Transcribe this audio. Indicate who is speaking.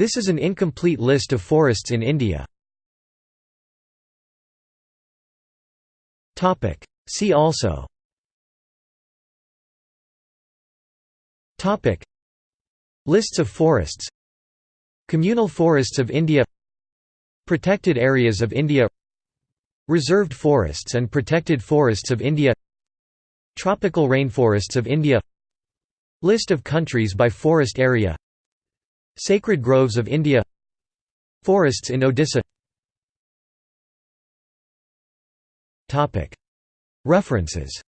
Speaker 1: This is an incomplete list of forests in India. See also. Lists of forests. Communal forests of India. Protected areas of India. Reserved forests and protected forests of India. Tropical rainforests of India. List of countries by forest area Sacred groves of India. Forests in Odisha. References